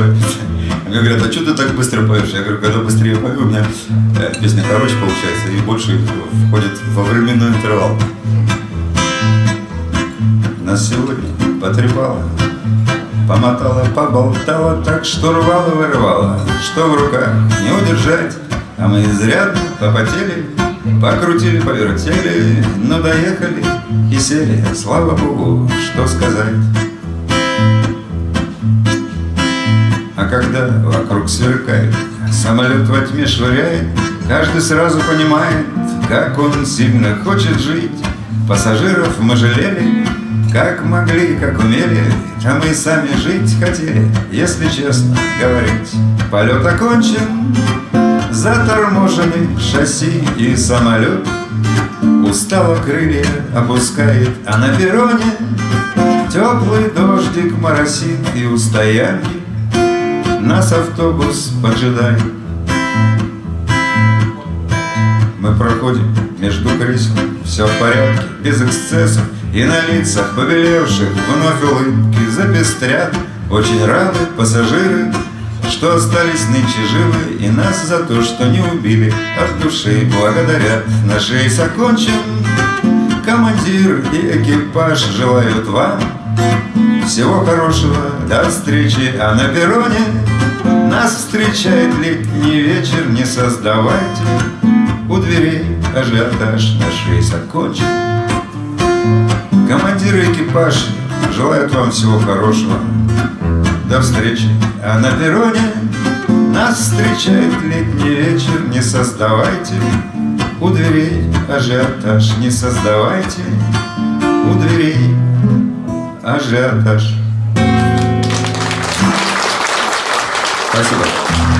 торопиться. Мне говорят, а что ты так быстро поешь? Я говорю, когда быстрее пою, у меня э, песня короче получается и больше входит во временной интервал. Нас сегодня потрепало, помотала, поболтала, так что рвала, вырывала, что в руках не удержать, а мы изрядно попотели, покрутили, повертели, но доехали и сели, слава богу, что сказать. А когда вокруг сверкает, самолет во тьме швыряет, Каждый сразу понимает, как он сильно хочет жить. Пассажиров мы жалели, как могли, как умели, А мы сами жить хотели, если честно говорить. Полет окончен, заторможены шасси и самолет Устало крылья опускает, а на перроне Теплый дождик моросит и у стоянки Нас автобус поджидает Мы проходим между кресел, все в порядке, без эксцессов. И на лицах побелевших вновь улыбки запестрят. Очень рады пассажиры, что остались нынче живы. И нас за то, что не убили, от души благодарят. Наш рейс окончен, командир и экипаж желают вам Всего хорошего, до встречи, а на перроне Нас встречает летний вечер, не создавайте У дверей ажиотаж, наш рейс окончен. Командир и экипаж желают вам всего хорошего. До встречи. А на перроне нас встречает летний вечер. Не создавайте у дверей ажиотаж. Не создавайте у дверей ажиотаж Спасибо.